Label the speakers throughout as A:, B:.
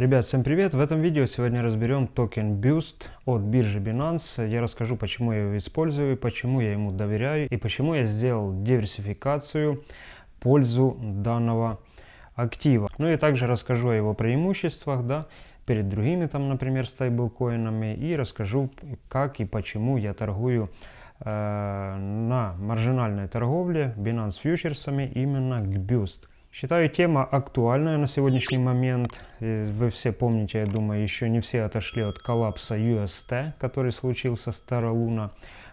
A: Ребят, всем привет! В этом видео сегодня разберем токен Boost от биржи Binance. Я расскажу, почему я его использую, почему я ему доверяю и почему я сделал диверсификацию в пользу данного актива. Ну и также расскажу о его преимуществах, да, перед другими там, например, стейблкоинами и расскажу, как и почему я торгую э, на маржинальной торговле Binance фьючерсами именно к Boost. Считаю тема актуальная на сегодняшний момент. Вы все помните, я думаю, еще не все отошли от коллапса UST, который случился с Terra.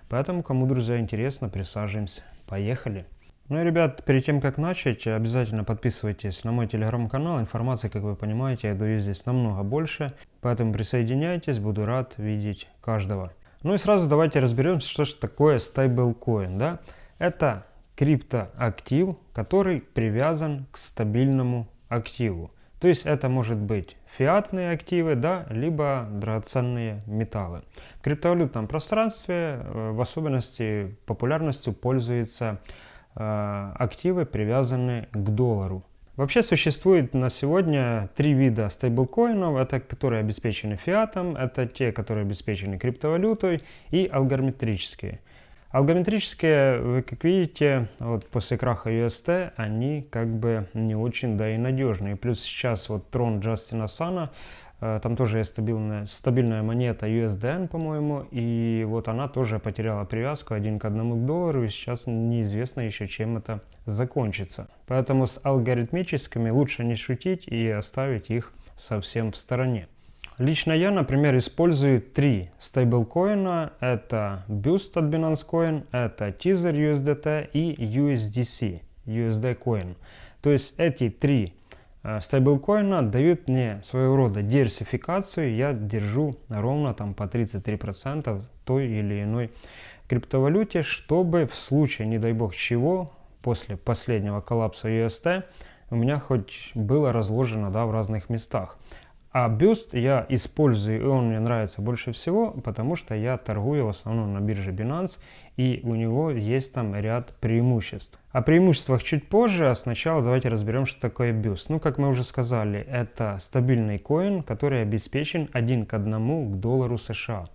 A: Поэтому, кому, друзья, интересно, присаживаемся. Поехали! Ну и, ребят, перед тем, как начать, обязательно подписывайтесь на мой телеграм-канал. Информации, как вы понимаете, я даю здесь намного больше. Поэтому присоединяйтесь, буду рад видеть каждого. Ну и сразу давайте разберемся, что же такое стейблкоин. Да? Это криптоактив, который привязан к стабильному активу. То есть это может быть фиатные активы, да, либо драгоценные металлы. В криптовалютном пространстве э, в особенности популярностью пользуются э, активы, привязанные к доллару. Вообще существует на сегодня три вида стейблкоинов. Это которые обеспечены фиатом, это те, которые обеспечены криптовалютой и алгоритмические. Алгометрические, вы как видите, вот после краха UST, они как бы не очень, да и надежные. Плюс сейчас вот трон Джастина Сана, э, там тоже есть стабильная, стабильная монета USDN, по-моему, и вот она тоже потеряла привязку один к одному к доллару, и сейчас неизвестно еще, чем это закончится. Поэтому с алгоритмическими лучше не шутить и оставить их совсем в стороне. Лично я, например, использую три стейблкоина. Это Boost от Binance Coin, это Tether USDT и USDC, USD Coin. То есть эти три э, стейблкоина дают мне своего рода диверсификацию. Я держу ровно там по 33% той или иной криптовалюте, чтобы в случае, не дай бог чего, после последнего коллапса UST, у меня хоть было разложено да, в разных местах. А бюст я использую, и он мне нравится больше всего, потому что я торгую в основном на бирже Binance, и у него есть там ряд преимуществ. О преимуществах чуть позже, а сначала давайте разберем, что такое бюст. Ну, как мы уже сказали, это стабильный коин, который обеспечен один к одному к доллару США.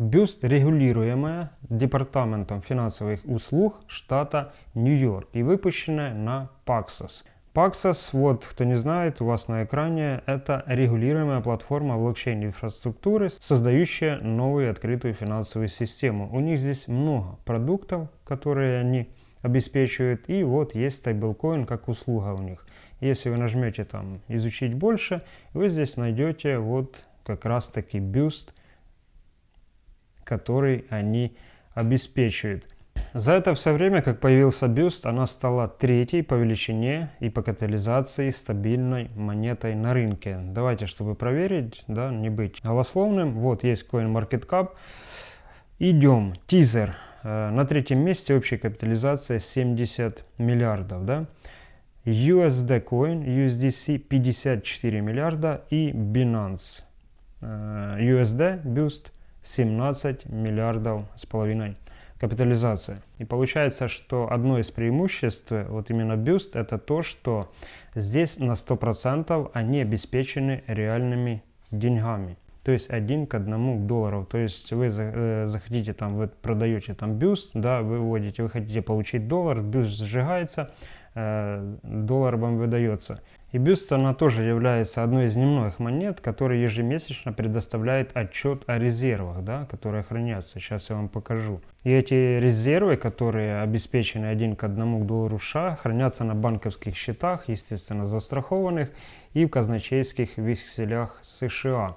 A: Бюст регулируемая Департаментом финансовых услуг штата Нью-Йорк и выпущенная на Paxos. Paxos, вот кто не знает, у вас на экране, это регулируемая платформа блокчейн-инфраструктуры, создающая новую открытую финансовую систему. У них здесь много продуктов, которые они обеспечивают, и вот есть стейблкоин как услуга у них. Если вы нажмете там «Изучить больше», вы здесь найдете вот как раз таки бюст, который они обеспечивают. За это все время, как появился бюст, она стала третьей по величине и по капитализации стабильной монетой на рынке. Давайте, чтобы проверить, да, не быть голословным. Вот есть CoinMarketCap. Идем. Тизер. Э, на третьем месте общая капитализация 70 миллиардов. Да? USD Coin, USDC 54 миллиарда и Binance. Э, USD Boost 17 миллиардов с половиной капитализация. И получается, что одно из преимуществ, вот именно Boost, это то, что здесь на 100% они обеспечены реальными деньгами. То есть один к одному к доллару. То есть вы э, захотите там, вы продаете там бюст, да, вы вводите, вы хотите получить доллар, бюст сжигается, э, доллар вам выдается. И бюст, она тоже является одной из немногих монет, которая ежемесячно предоставляет отчет о резервах, да, которые хранятся. Сейчас я вам покажу. И эти резервы, которые обеспечены один к одному к доллару США, хранятся на банковских счетах, естественно, застрахованных и в казначейских векселях США.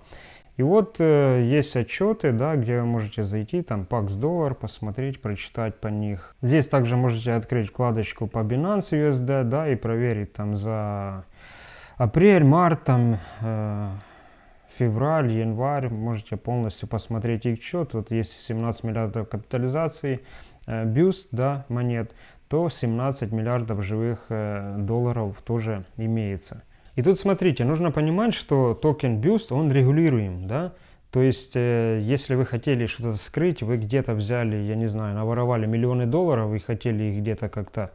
A: И вот э, есть отчеты, да, где вы можете зайти, там Pax доллар, посмотреть, прочитать по них. Здесь также можете открыть вкладочку по Binance USD, да, и проверить там за апрель, март, там, э, февраль, январь, можете полностью посмотреть их счет. Вот если 17 миллиардов капитализации, э, бюст, да, монет, то 17 миллиардов живых э, долларов тоже имеется. И тут смотрите, нужно понимать, что токен Boost, он регулируем, да, то есть, э, если вы хотели что-то скрыть, вы где-то взяли, я не знаю, наворовали миллионы долларов и хотели их где-то как-то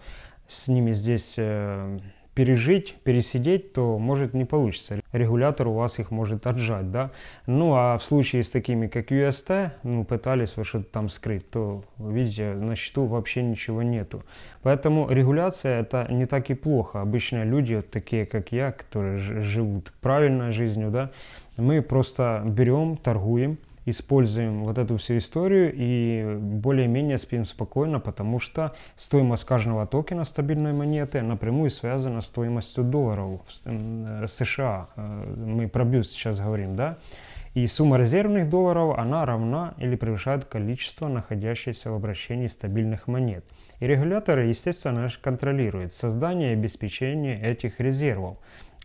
A: с ними здесь э, пережить, пересидеть, то может не получится. Регулятор у вас их может отжать, да. Ну а в случае с такими, как UST, ну пытались вы что-то там скрыть, то, видите, на счету вообще ничего нету. Поэтому регуляция это не так и плохо. Обычно люди, такие как я, которые живут правильной жизнью, да, мы просто берем, торгуем, используем вот эту всю историю и более-менее спим спокойно, потому что стоимость каждого токена стабильной монеты напрямую связана с стоимостью долларов э, США. Э, мы про бюст сейчас говорим, да? И сумма резервных долларов, она равна или превышает количество находящихся в обращении стабильных монет. И регуляторы, естественно, контролируют создание и обеспечение этих резервов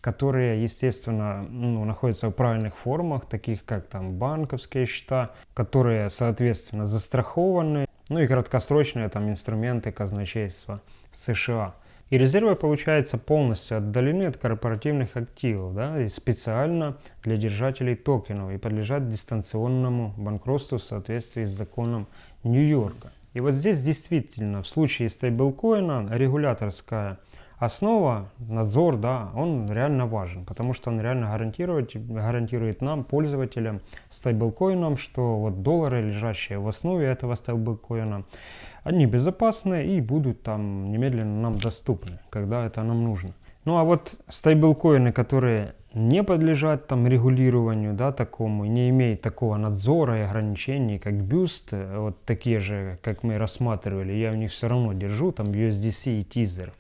A: которые, естественно, ну, находятся в правильных формах, таких как там банковские счета, которые, соответственно, застрахованы, ну и краткосрочные там инструменты казначейства США. И резервы, получается, полностью отдалены от корпоративных активов, да, и специально для держателей токенов и подлежат дистанционному банкротству в соответствии с законом Нью-Йорка. И вот здесь действительно в случае стейблкоина регуляторская основа, надзор, да, он реально важен, потому что он реально гарантирует, гарантирует нам, пользователям, стейблкоинам, что вот доллары, лежащие в основе этого стейблкоина, они безопасны и будут там немедленно нам доступны, когда это нам нужно. Ну а вот стейблкоины, которые не подлежат там регулированию, да, такому, не имеют такого надзора и ограничений, как Boost, вот такие же, как мы рассматривали, я в них все равно держу, там USDC и Teaser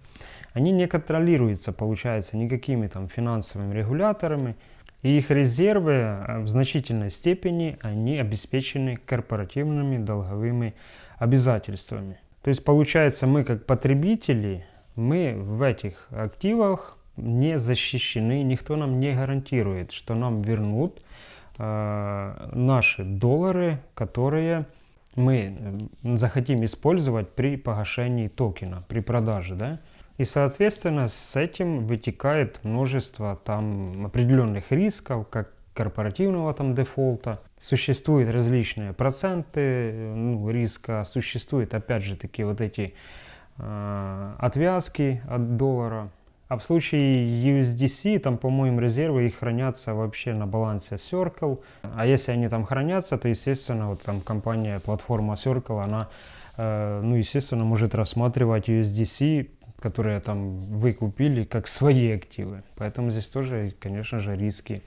A: они не контролируются, получается, никакими там финансовыми регуляторами, и их резервы э, в значительной степени они обеспечены корпоративными долговыми обязательствами. То есть получается мы как потребители, мы в этих активах не защищены, никто нам не гарантирует, что нам вернут э, наши доллары, которые мы э, захотим использовать при погашении токена, при продаже. Да? И, соответственно, с этим вытекает множество там определенных рисков, как корпоративного там дефолта. Существуют различные проценты ну, риска, существуют опять же такие вот эти э, отвязки от доллара. А в случае USDC, там, по-моему, резервы их хранятся вообще на балансе Circle. А если они там хранятся, то, естественно, вот там компания, платформа Circle, она, э, ну, естественно, может рассматривать USDC которые там вы купили как свои активы. Поэтому здесь тоже, конечно же, риски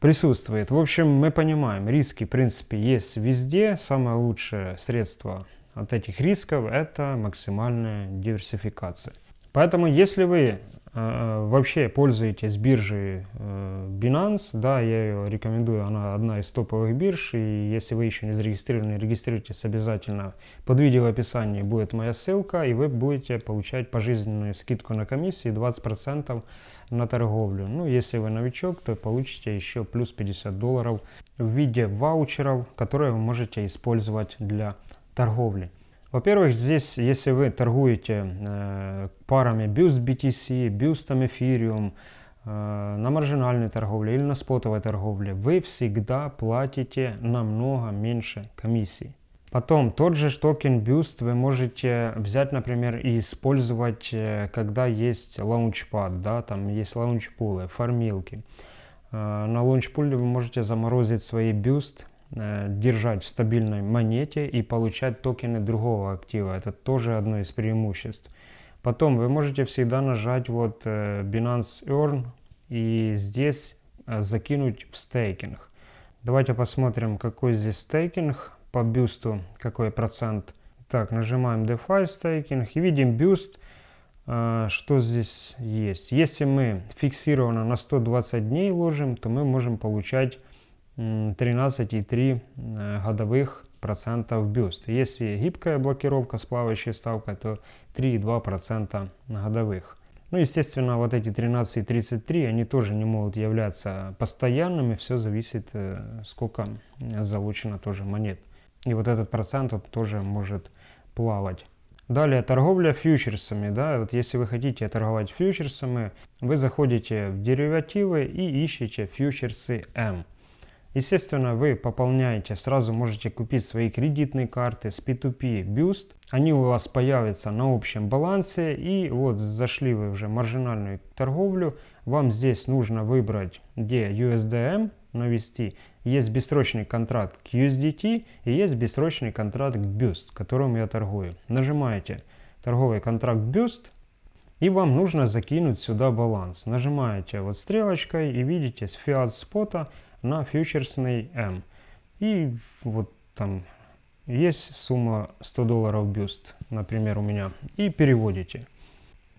A: присутствуют. В общем, мы понимаем, риски, в принципе, есть везде. Самое лучшее средство от этих рисков – это максимальная диверсификация. Поэтому, если вы вообще пользуетесь биржей э, Binance, да, я ее рекомендую, она одна из топовых бирж, и если вы еще не зарегистрированы, регистрируйтесь обязательно. Под видео в описании будет моя ссылка, и вы будете получать пожизненную скидку на комиссии 20% на торговлю. Ну, если вы новичок, то получите еще плюс 50 долларов в виде ваучеров, которые вы можете использовать для торговли. Во-первых, здесь, если вы торгуете э, парами Boost BTC, Boost Ethereum, э, на маржинальной торговле или на спотовой торговле, вы всегда платите намного меньше комиссии. Потом тот же токен BUSD вы можете взять, например, и использовать, э, когда есть launchpad, да, там есть launchpool ы, фармилки. Э, на launchpool е вы можете заморозить свои BUSD держать в стабильной монете и получать токены другого актива. Это тоже одно из преимуществ. Потом вы можете всегда нажать вот э, Binance Earn и здесь э, закинуть в стейкинг. Давайте посмотрим, какой здесь стейкинг по бюсту, какой процент. Так, нажимаем DeFi стейкинг и видим бюст, что здесь есть. Если мы фиксированно на 120 дней ложим, то мы можем получать 13,3 э, годовых процентов бюст. Если гибкая блокировка с плавающей ставкой, то 3,2 процента годовых. Ну, естественно, вот эти 13,33, они тоже не могут являться постоянными, все зависит, э, сколько залучено тоже монет. И вот этот процент вот тоже может плавать. Далее торговля фьючерсами. Да? Вот если вы хотите торговать фьючерсами, вы заходите в деривативы и ищете фьючерсы М. Естественно, вы пополняете, сразу можете купить свои кредитные карты с P2P Boost. Они у вас появятся на общем балансе. И вот зашли вы уже в маржинальную торговлю. Вам здесь нужно выбрать, где USDM навести. Есть бессрочный контракт к USDT и есть бессрочный контракт к Boost, которым я торгую. Нажимаете торговый контракт Boost. И вам нужно закинуть сюда баланс. Нажимаете вот стрелочкой и видите с фиат спота на фьючерсный М. И вот там есть сумма 100 долларов бюст, например, у меня. И переводите.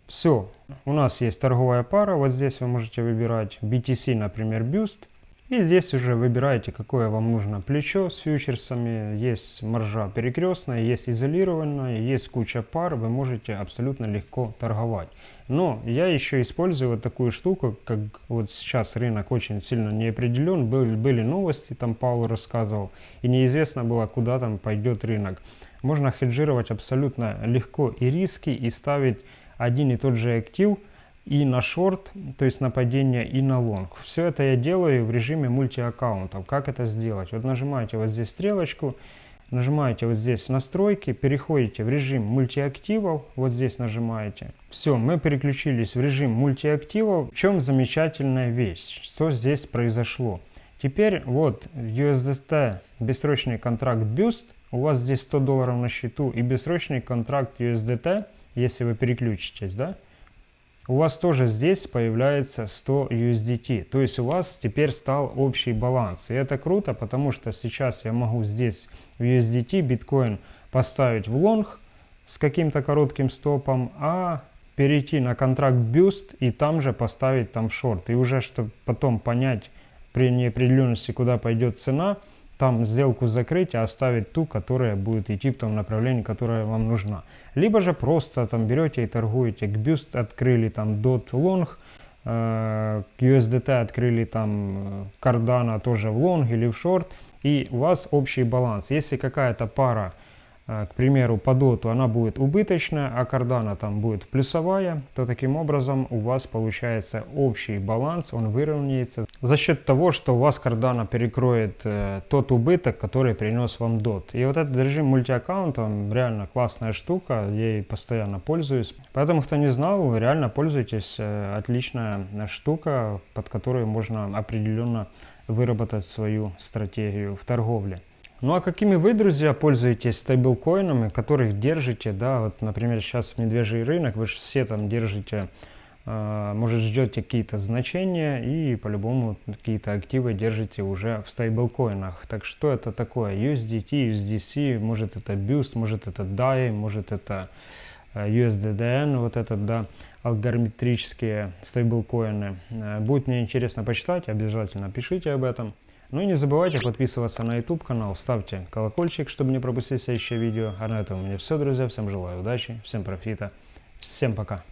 A: Все, у нас есть торговая пара, вот здесь вы можете выбирать BTC, например, бюст. И здесь уже выбираете, какое вам нужно плечо с фьючерсами. Есть маржа перекрестная, есть изолированная, есть куча пар. Вы можете абсолютно легко торговать. Но я еще использую вот такую штуку, как вот сейчас рынок очень сильно неопределен. Были, были новости, там Паул рассказывал, и неизвестно было, куда там пойдет рынок. Можно хеджировать абсолютно легко и риски, и ставить один и тот же актив – и на шорт, то есть на падение, и на лонг. Все это я делаю в режиме мультиаккаунтов. Как это сделать? Вот нажимаете вот здесь стрелочку, нажимаете вот здесь настройки, переходите в режим мультиактивов, вот здесь нажимаете. Все, мы переключились в режим мультиактивов. В чем замечательная вещь? Что здесь произошло? Теперь вот USDT бессрочный контракт Boost, у вас здесь 100 долларов на счету и бессрочный контракт USDT, если вы переключитесь, да, у вас тоже здесь появляется 100 USDT. То есть у вас теперь стал общий баланс. И это круто, потому что сейчас я могу здесь в USDT биткоин поставить в лонг с каким-то коротким стопом, а перейти на контракт Boost и там же поставить там шорт. И уже, чтобы потом понять при неопределенности, куда пойдет цена, там сделку закрыть, а оставить ту, которая будет идти в том направлении, которое вам нужна. Либо же просто там берете и торгуете. К Boost открыли там DOT Long, э, к USDT открыли там Cardano э, тоже в long или в short, и у вас общий баланс. Если какая-то пара к примеру, по доту она будет убыточная, а кардана там будет плюсовая, то таким образом у вас получается общий баланс, он выровняется за счет того, что у вас кардана перекроет э, тот убыток, который принес вам дот. И вот этот режим мультиаккаунта, реально классная штука, я ей постоянно пользуюсь. Поэтому, кто не знал, реально пользуйтесь, э, отличная штука, под которую можно определенно выработать свою стратегию в торговле. Ну а какими вы, друзья, пользуетесь стейблкоинами, которых держите, да, вот, например, сейчас медвежий рынок, вы же все там держите, э, может, ждете какие-то значения и по-любому какие-то активы держите уже в стейблкоинах. Так что это такое? USDT, USDC, может это Boost, может это DAI, может это USDDN, вот этот, да, алгоритмические стейблкоины. Э, будет мне интересно почитать, обязательно пишите об этом. Ну и не забывайте подписываться на YouTube канал, ставьте колокольчик, чтобы не пропустить следующее видео. А на этом у меня все, друзья. Всем желаю удачи, всем профита, всем пока.